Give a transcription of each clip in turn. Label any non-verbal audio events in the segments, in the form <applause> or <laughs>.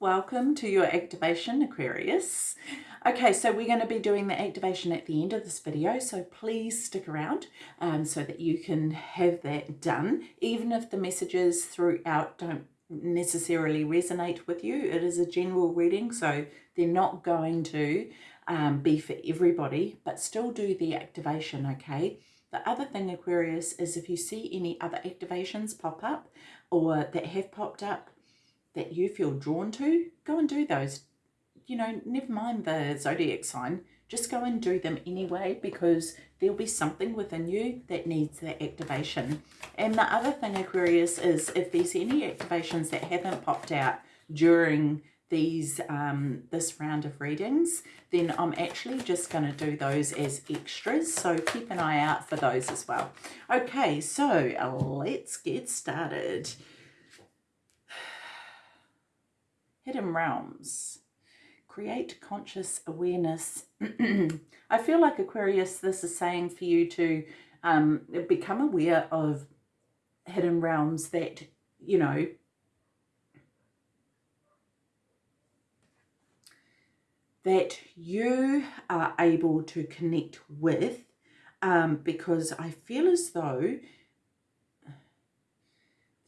welcome to your activation Aquarius. Okay, so we're going to be doing the activation at the end of this video, so please stick around um, so that you can have that done. Even if the messages throughout don't necessarily resonate with you, it is a general reading, so they're not going to um, be for everybody, but still do the activation, okay? The other thing, Aquarius, is if you see any other activations pop up or that have popped up, that you feel drawn to, go and do those. You know, never mind the zodiac sign, just go and do them anyway because there'll be something within you that needs that activation. And the other thing, Aquarius, is if there's any activations that haven't popped out during these um, this round of readings, then I'm actually just going to do those as extras. So keep an eye out for those as well. Okay, so let's get started. Hidden Realms. Create conscious awareness. <clears throat> I feel like Aquarius, this is saying for you to um, become aware of hidden realms that, you know, that you are able to connect with um, because I feel as though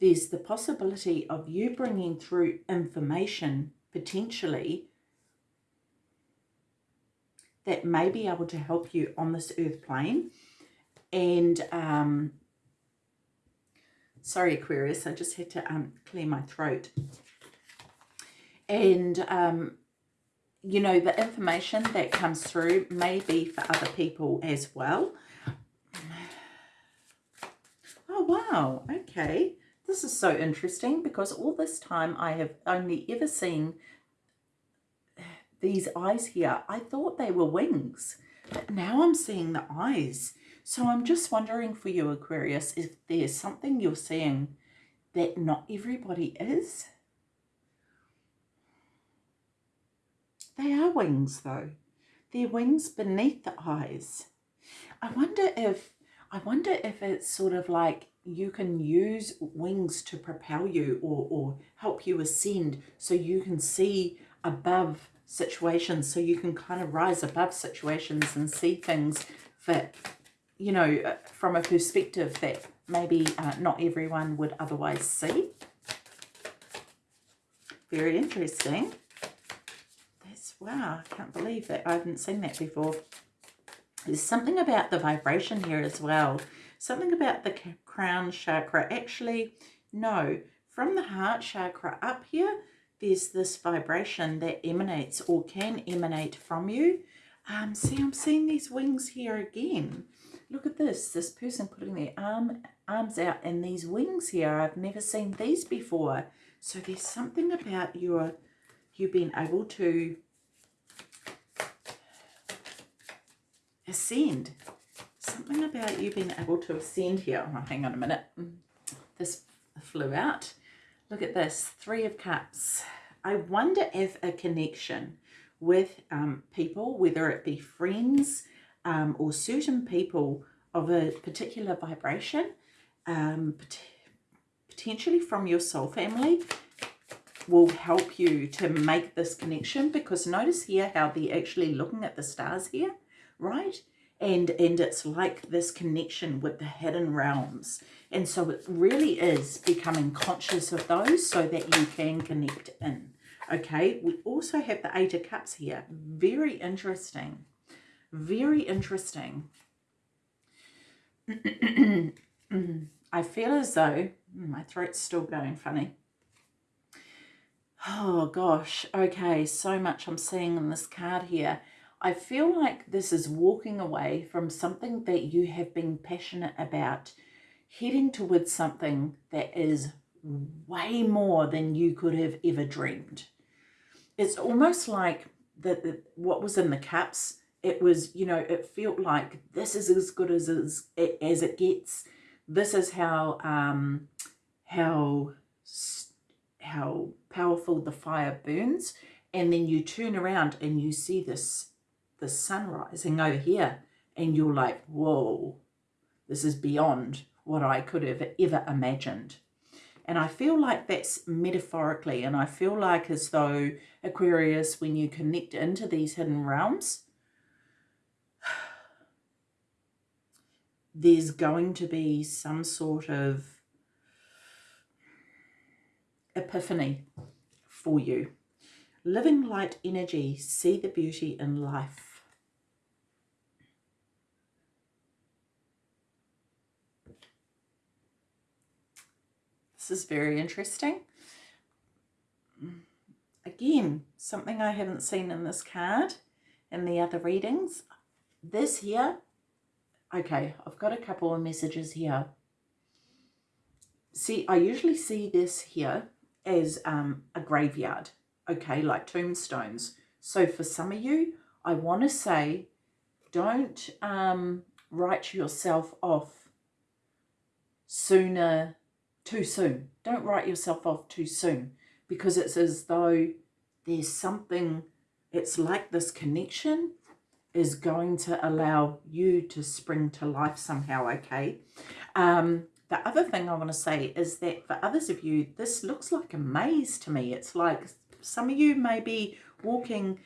there's the possibility of you bringing through information potentially that may be able to help you on this earth plane. And, um, sorry Aquarius, I just had to um, clear my throat. And, um, you know, the information that comes through may be for other people as well. <sighs> Oh, wow. Okay. This is so interesting because all this time I have only ever seen these eyes here. I thought they were wings, but now I'm seeing the eyes. So I'm just wondering for you, Aquarius, if there's something you're seeing that not everybody is. They are wings though. They're wings beneath the eyes. I wonder if I wonder if it's sort of like you can use wings to propel you or, or help you ascend so you can see above situations so you can kind of rise above situations and see things that you know uh, from a perspective that maybe uh, not everyone would otherwise see. Very interesting. That's wow I can't believe that I haven't seen that before. There's something about the vibration here as well. Something about the crown chakra. Actually, no, from the heart chakra up here, there's this vibration that emanates or can emanate from you. Um, see, I'm seeing these wings here again. Look at this, this person putting their arm, arms out and these wings here. I've never seen these before. So there's something about your, you being able to ascend something about you being able to ascend here. Oh, hang on a minute. This flew out. Look at this, Three of Cups. I wonder if a connection with um, people, whether it be friends um, or certain people of a particular vibration, um, pot potentially from your soul family, will help you to make this connection because notice here how they're actually looking at the stars here, right? And and it's like this connection with the hidden realms. And so it really is becoming conscious of those so that you can connect in. Okay we also have the eight of cups here. Very interesting. Very interesting. <clears throat> I feel as though hmm, my throat's still going funny. Oh gosh okay so much I'm seeing in this card here I feel like this is walking away from something that you have been passionate about, heading towards something that is way more than you could have ever dreamed. It's almost like that what was in the cups, it was, you know, it felt like this is as good as, as, as it gets. This is how, um, how, how powerful the fire burns. And then you turn around and you see this the sun rising over here and you're like, whoa, this is beyond what I could have ever imagined. And I feel like that's metaphorically, and I feel like as though Aquarius, when you connect into these hidden realms, <sighs> there's going to be some sort of epiphany for you. Living light energy, see the beauty in life. This is very interesting. Again, something I haven't seen in this card in the other readings. This here, okay, I've got a couple of messages here. See, I usually see this here as um, a graveyard, okay, like tombstones. So for some of you, I want to say, don't um, write yourself off sooner, too soon. Don't write yourself off too soon because it's as though there's something, it's like this connection is going to allow you to spring to life somehow, okay? Um, the other thing I want to say is that for others of you, this looks like a maze to me. It's like some of you may be walking,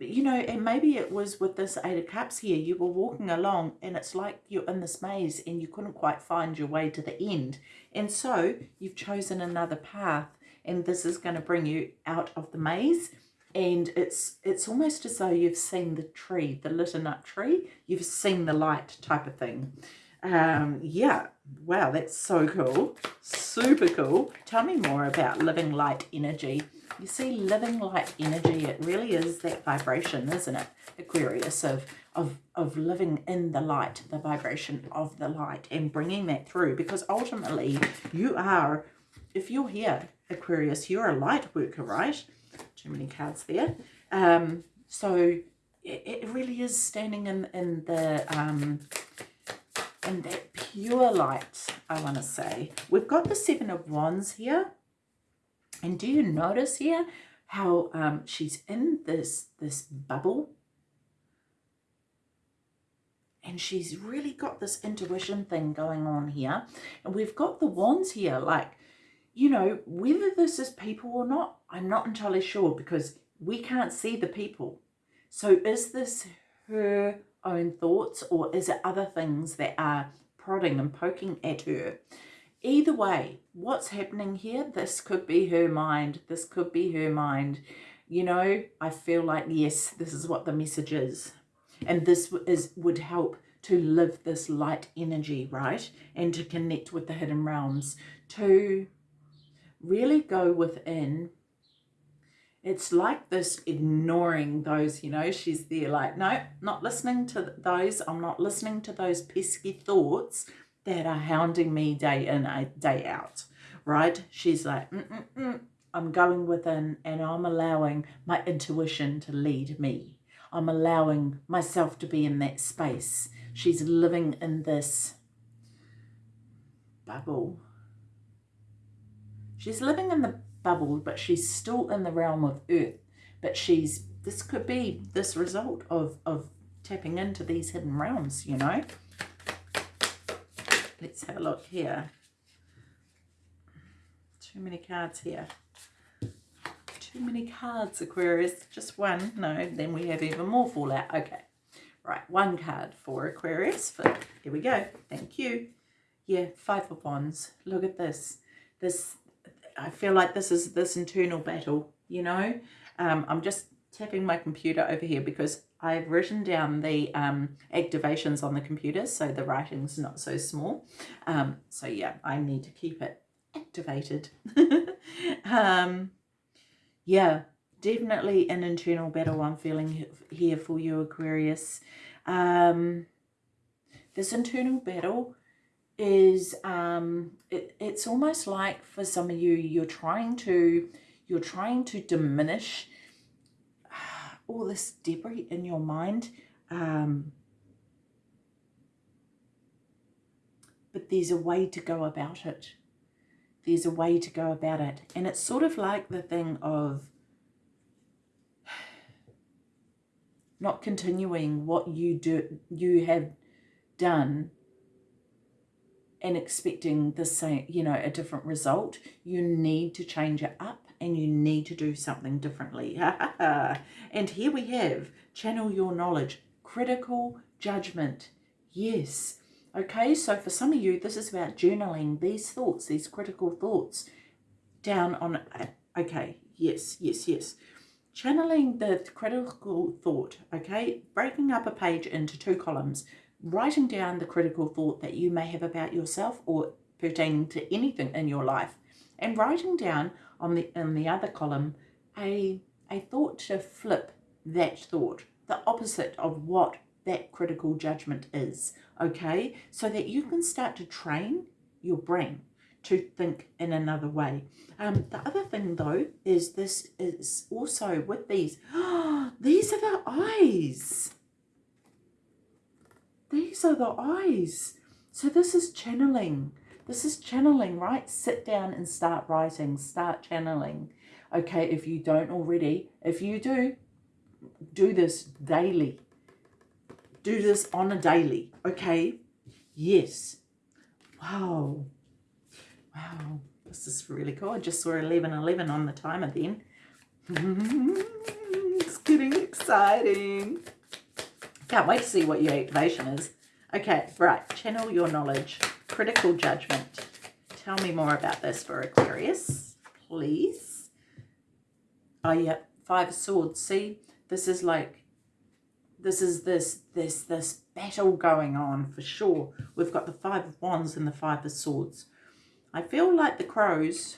you know, and maybe it was with this Eight of Cups here, you were walking along and it's like you're in this maze and you couldn't quite find your way to the end. And so you've chosen another path and this is going to bring you out of the maze and it's it's almost as though you've seen the tree, the lit up tree, you've seen the light type of thing. Um, yeah, wow, that's so cool. Super cool. Tell me more about living light energy. You see, living light energy, it really is that vibration, isn't it? Aquarius, of, of, of living in the light, the vibration of the light and bringing that through. Because ultimately, you are, if you're here, Aquarius, you're a light worker, right? Too many cards there. Um, so it, it really is standing in, in the... Um, and that pure light, I want to say. We've got the Seven of Wands here. And do you notice here how um, she's in this, this bubble? And she's really got this intuition thing going on here. And we've got the wands here, like, you know, whether this is people or not, I'm not entirely sure because we can't see the people. So is this her own thoughts or is it other things that are prodding and poking at her? Either way, what's happening here? This could be her mind. This could be her mind. You know, I feel like, yes, this is what the message is. And this is would help to live this light energy, right? And to connect with the hidden realms. To really go within it's like this ignoring those, you know, she's there like, no, not listening to those. I'm not listening to those pesky thoughts that are hounding me day in, day out, right? She's like, mm -mm -mm. I'm going within and I'm allowing my intuition to lead me. I'm allowing myself to be in that space. She's living in this bubble. She's living in the but she's still in the realm of earth. But she's, this could be this result of, of tapping into these hidden realms, you know. Let's have a look here. Too many cards here. Too many cards, Aquarius. Just one. No, then we have even more fallout. Okay. Right, one card for Aquarius. For, here we go. Thank you. Yeah, Five of Wands. Look at this. This I feel like this is this internal battle, you know. Um, I'm just tapping my computer over here because I've written down the um, activations on the computer so the writing's not so small. Um, so yeah, I need to keep it activated. <laughs> um, yeah, definitely an internal battle I'm feeling here for you, Aquarius. Um, this internal battle is um, it, it's almost like for some of you, you're trying to, you're trying to diminish all this debris in your mind. Um, but there's a way to go about it. There's a way to go about it. And it's sort of like the thing of <sighs> not continuing what you do you have done and expecting the same, you know, a different result. You need to change it up and you need to do something differently. <laughs> and here we have channel your knowledge, critical judgment. Yes. Okay, so for some of you, this is about journaling these thoughts, these critical thoughts down on, okay, yes, yes, yes. Channeling the critical thought, okay, breaking up a page into two columns, writing down the critical thought that you may have about yourself or pertaining to anything in your life, and writing down on the in the other column a a thought to flip that thought, the opposite of what that critical judgment is, okay? So that you can start to train your brain to think in another way. Um, the other thing though is this is also with these, <gasps> these are the eyes. These are the eyes. So this is channeling. This is channeling, right? Sit down and start writing. Start channeling. Okay, if you don't already, if you do, do this daily. Do this on a daily, okay? Yes. Wow. Wow. This is really cool. I just saw 11.11 on the timer then. <laughs> it's getting exciting. Can't wait to see what your activation is. Okay, right. Channel your knowledge. Critical judgment. Tell me more about this for Aquarius, please. Oh, yeah. Five of Swords. See, this is like, this is this, this, this battle going on for sure. We've got the Five of Wands and the Five of Swords. I feel like the crows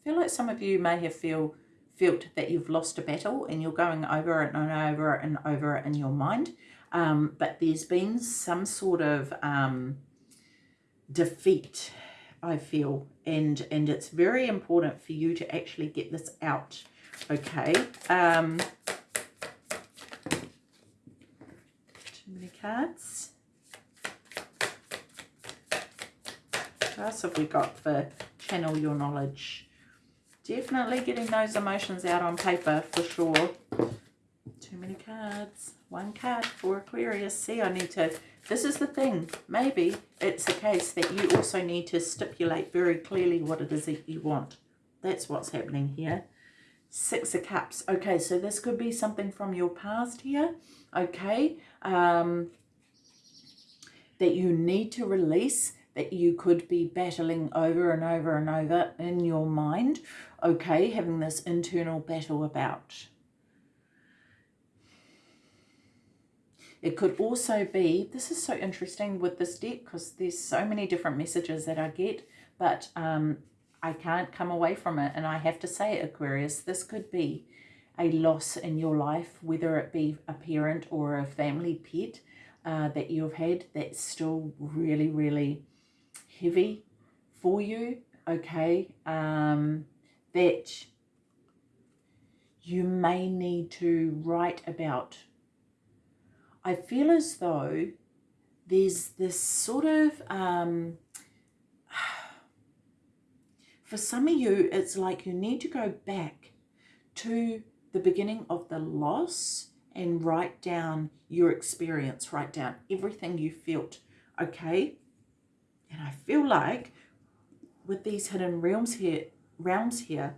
I feel like some of you may have feel felt that you've lost a battle and you're going over and over and over in your mind. Um, but there's been some sort of um, defeat, I feel, and, and it's very important for you to actually get this out, okay? Um, too many cards. What else have we got for channel your knowledge? Definitely getting those emotions out on paper for sure. Too many cards. One card for Aquarius. See, I need to... This is the thing. Maybe it's a case that you also need to stipulate very clearly what it is that you want. That's what's happening here. Six of Cups. Okay, so this could be something from your past here. Okay. Um, that you need to release that you could be battling over and over and over in your mind, okay, having this internal battle about. It could also be, this is so interesting with this deck because there's so many different messages that I get, but um, I can't come away from it. And I have to say, Aquarius, this could be a loss in your life, whether it be a parent or a family pet uh, that you've had that's still really, really heavy for you, okay, um, that you may need to write about. I feel as though there's this sort of, um, <sighs> for some of you, it's like you need to go back to the beginning of the loss and write down your experience, write down everything you felt, okay? And I feel like with these hidden realms here, realms here,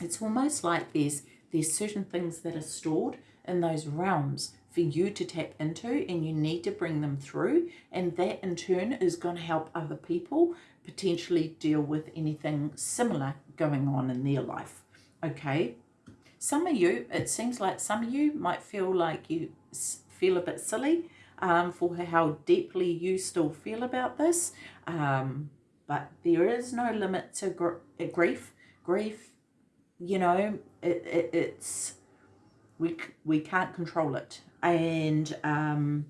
it's almost like there's there's certain things that are stored in those realms for you to tap into and you need to bring them through and that in turn is going to help other people potentially deal with anything similar going on in their life okay some of you it seems like some of you might feel like you feel a bit silly um, for how deeply you still feel about this. Um, but there is no limit to gr uh, grief. Grief, you know, it, it, it's, we, we can't control it. And um,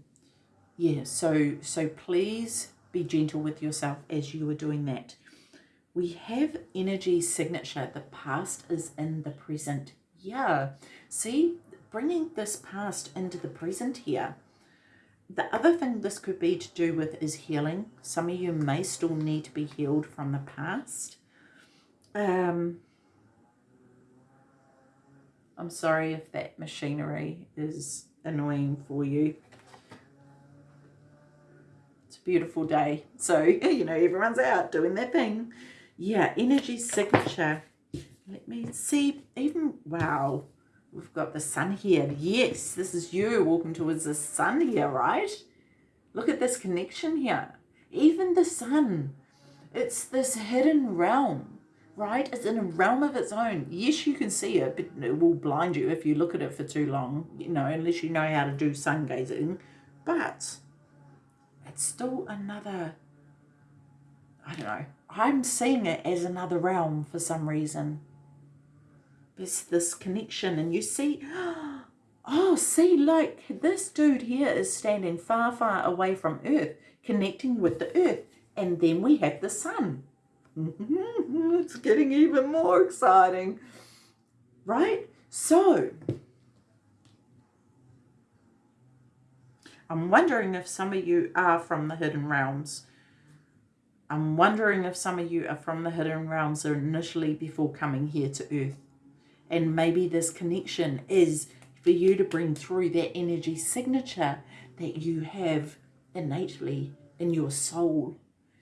yeah, so, so please be gentle with yourself as you are doing that. We have energy signature. The past is in the present. Yeah. See, bringing this past into the present here the other thing this could be to do with is healing. Some of you may still need to be healed from the past. Um, I'm sorry if that machinery is annoying for you. It's a beautiful day. So, <laughs> you know, everyone's out doing their thing. Yeah, energy signature. Let me see. Even, wow, we've got the sun here. Yes, this is you walking towards the sun here, right? Look at this connection here. Even the sun. It's this hidden realm, right? It's in a realm of its own. Yes, you can see it, but it will blind you if you look at it for too long, you know, unless you know how to do sun gazing. But it's still another, I don't know, I'm seeing it as another realm for some reason. There's this connection and you see, <gasps> oh, see, like this dude here is standing far, far away from Earth, connecting with the Earth. And then we have the sun. <laughs> it's getting even more exciting, right? So, I'm wondering if some of you are from the Hidden Realms. I'm wondering if some of you are from the Hidden Realms initially before coming here to Earth. And maybe this connection is for you to bring through that energy signature that you have innately in your soul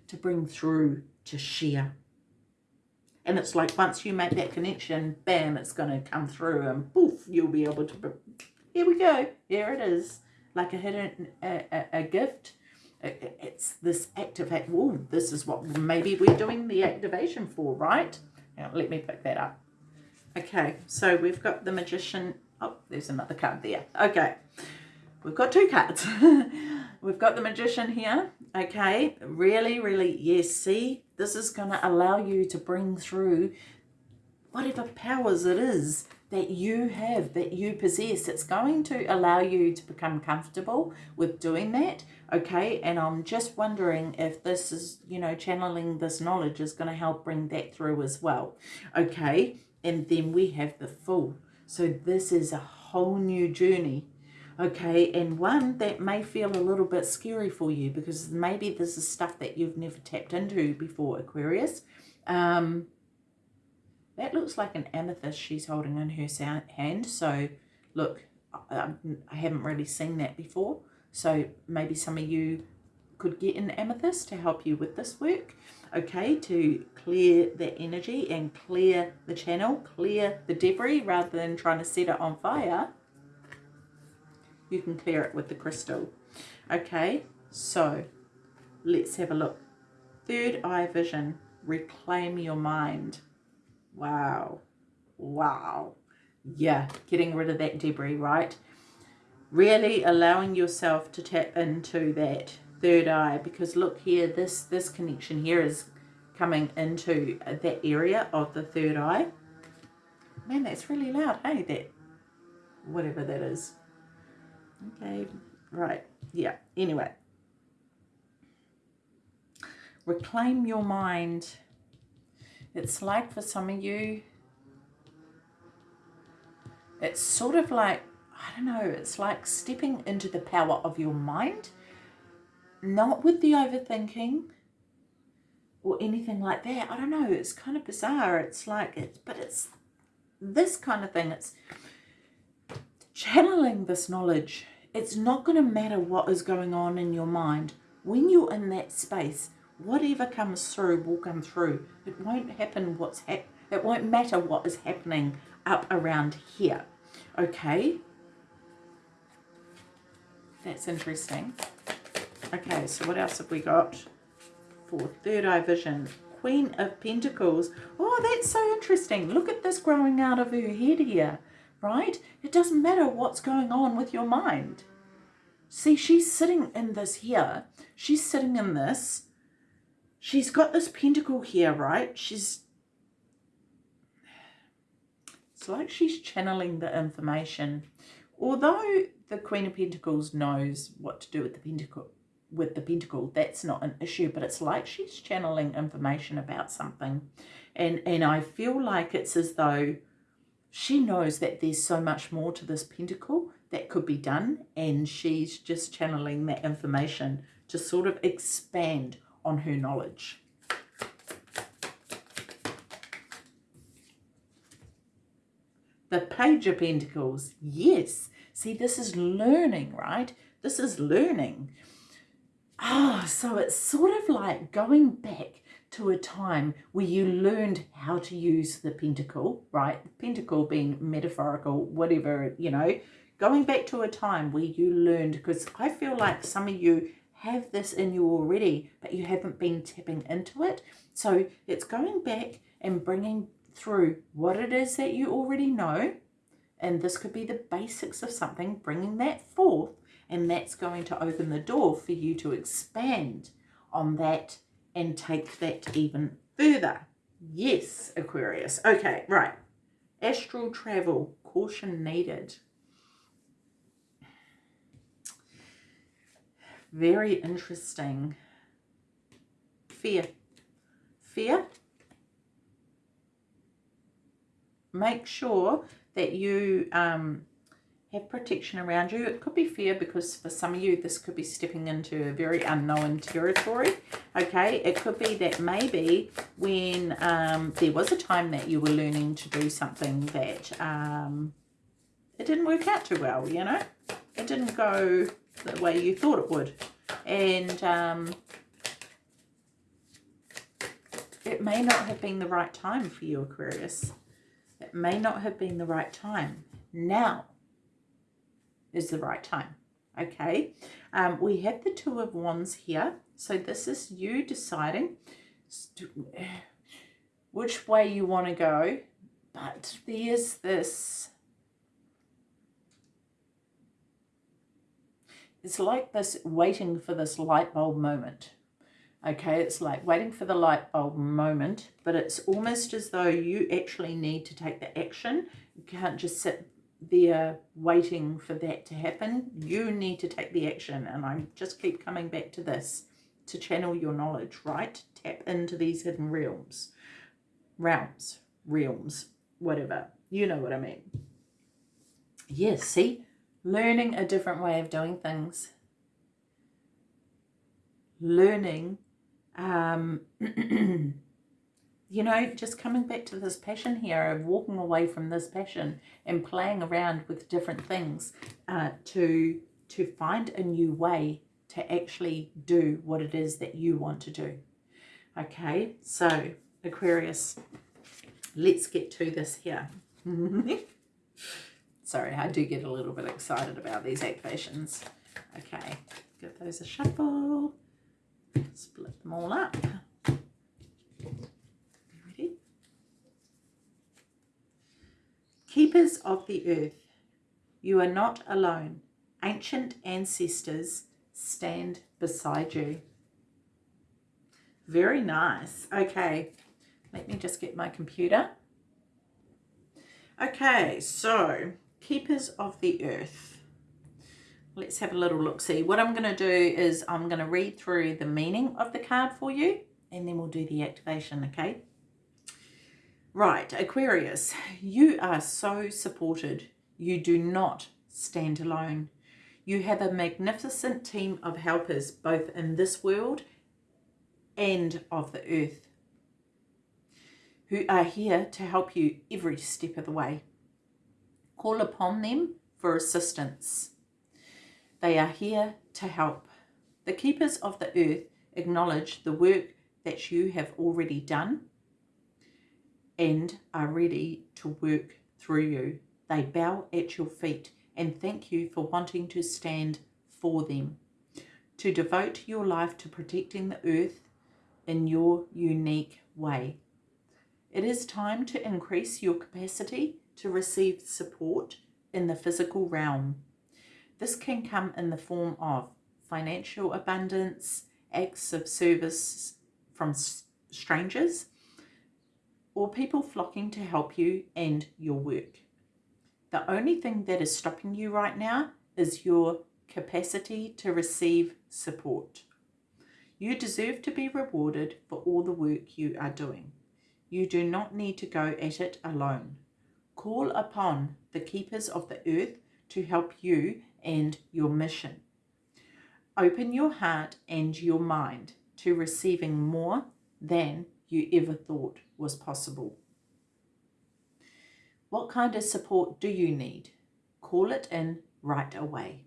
to bring through to share. And it's like once you make that connection, bam, it's going to come through and poof, you'll be able to, here we go, here it is like a hidden a, a, a gift. It's this activate. Oh, this is what maybe we're doing the activation for, right? Now, let me pick that up. Okay, so we've got the magician. Oh, there's another card there. Okay, we've got two cards. <laughs> we've got the magician here. Okay, really, really, yes. See, this is going to allow you to bring through whatever powers it is that you have, that you possess. It's going to allow you to become comfortable with doing that, okay? And I'm just wondering if this is, you know, channeling this knowledge is going to help bring that through as well, okay? And then we have the Fool. So this is a whole new journey, okay? And one that may feel a little bit scary for you because maybe this is stuff that you've never tapped into before, Aquarius. Um, that looks like an amethyst she's holding in her hand. So look, I haven't really seen that before. So maybe some of you could get an amethyst to help you with this work. Okay, to clear the energy and clear the channel, clear the debris rather than trying to set it on fire. You can clear it with the crystal. Okay, so let's have a look. Third eye vision, reclaim your mind. Wow. Wow. Yeah, getting rid of that debris, right? Really allowing yourself to tap into that third eye because look here, this, this connection here is coming into that area of the third eye. Man, that's really loud, hey, that, whatever that is. Okay, right, yeah, anyway. Reclaim your mind it's like for some of you, it's sort of like, I don't know, it's like stepping into the power of your mind, not with the overthinking or anything like that. I don't know, it's kind of bizarre. It's like, it's, but it's this kind of thing. It's channeling this knowledge. It's not going to matter what is going on in your mind. When you're in that space, whatever comes through will come through. It won't happen what's it won't matter what is happening up around here. Okay? That's interesting. Okay, so what else have we got for third eye vision? Queen of Pentacles. Oh, that's so interesting. Look at this growing out of her head here, right? It doesn't matter what's going on with your mind. See, she's sitting in this here. She's sitting in this she's got this pentacle here, right? She's, it's like she's channeling the information. Although the Queen of Pentacles knows what to do with the pentacle, with the pentacle, that's not an issue, but it's like she's channeling information about something. And, and I feel like it's as though she knows that there's so much more to this pentacle that could be done and she's just channeling that information to sort of expand on her knowledge. The Page of Pentacles, yes. See, this is learning, right? This is learning. Oh, so it's sort of like going back to a time where you learned how to use the pentacle, right? The pentacle being metaphorical, whatever, you know, going back to a time where you learned, because I feel like some of you have this in you already, but you haven't been tapping into it. So it's going back and bringing through what it is that you already know. And this could be the basics of something, bringing that forth. And that's going to open the door for you to expand on that and take that even further. Yes, Aquarius. Okay, right. Astral travel, caution needed. Very interesting. Fear. Fear. Make sure that you um, have protection around you. It could be fear because for some of you, this could be stepping into a very unknown territory. Okay, it could be that maybe when um, there was a time that you were learning to do something that um, it didn't work out too well, you know. It didn't go the way you thought it would. And um, it may not have been the right time for you, Aquarius. It may not have been the right time. Now, is the right time. Okay, um, we have the Two of Wands here. So this is you deciding <sighs> which way you want to go. But there's this... It's like this waiting for this light bulb moment. Okay, it's like waiting for the light bulb moment, but it's almost as though you actually need to take the action. You can't just sit there waiting for that to happen. You need to take the action. And I just keep coming back to this to channel your knowledge, right? Tap into these hidden realms. Realms. Realms. Whatever. You know what I mean. Yes, see? Learning a different way of doing things. Learning um, <clears throat> you know, just coming back to this passion here of walking away from this passion and playing around with different things uh, to to find a new way to actually do what it is that you want to do. Okay, so Aquarius, let's get to this here. <laughs> Sorry, I do get a little bit excited about these activations. Okay, give those a shuffle, split them all up. Keepers of the earth, you are not alone. Ancient ancestors stand beside you. Very nice. Okay, let me just get my computer. Okay, so Keepers of the Earth. Let's have a little look-see. What I'm going to do is I'm going to read through the meaning of the card for you and then we'll do the activation, okay? Right, Aquarius, you are so supported. You do not stand alone. You have a magnificent team of helpers, both in this world and of the earth, who are here to help you every step of the way. Call upon them for assistance. They are here to help. The keepers of the earth acknowledge the work that you have already done and are ready to work through you. They bow at your feet and thank you for wanting to stand for them, to devote your life to protecting the earth in your unique way. It is time to increase your capacity to receive support in the physical realm. This can come in the form of financial abundance, acts of service from strangers, or people flocking to help you and your work. The only thing that is stopping you right now is your capacity to receive support. You deserve to be rewarded for all the work you are doing. You do not need to go at it alone. Call upon the keepers of the earth to help you and your mission. Open your heart and your mind to receiving more than you ever thought was possible. What kind of support do you need? Call it in right away.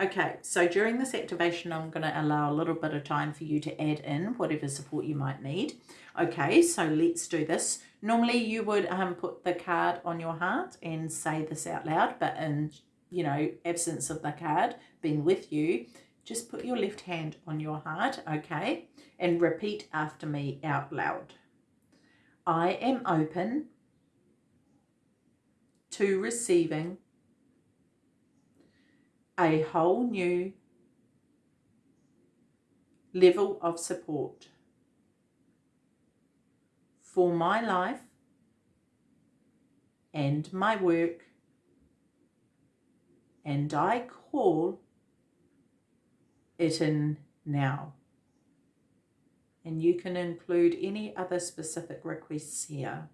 Okay, so during this activation, I'm going to allow a little bit of time for you to add in whatever support you might need. Okay, so let's do this. Normally you would um, put the card on your heart and say this out loud, but in, you know, absence of the card being with you, just put your left hand on your heart, okay, and repeat after me out loud. I am open to receiving a whole new level of support for my life and my work and I call it in now. And you can include any other specific requests here.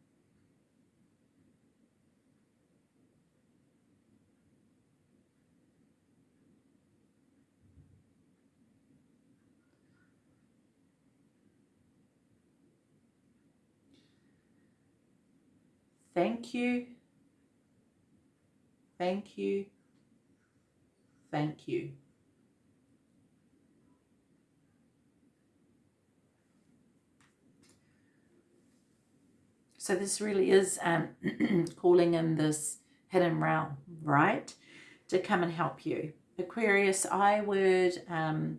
Thank you. Thank you. Thank you. So this really is um, <clears throat> calling in this hidden realm, right? To come and help you. Aquarius, I would um,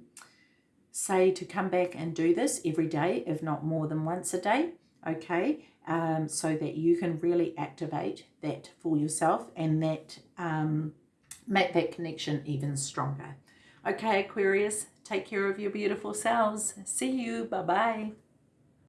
say to come back and do this every day, if not more than once a day, okay? um, so that you can really activate that for yourself and that um, make that connection even stronger. Okay, Aquarius, take care of your beautiful selves. See you. Bye-bye.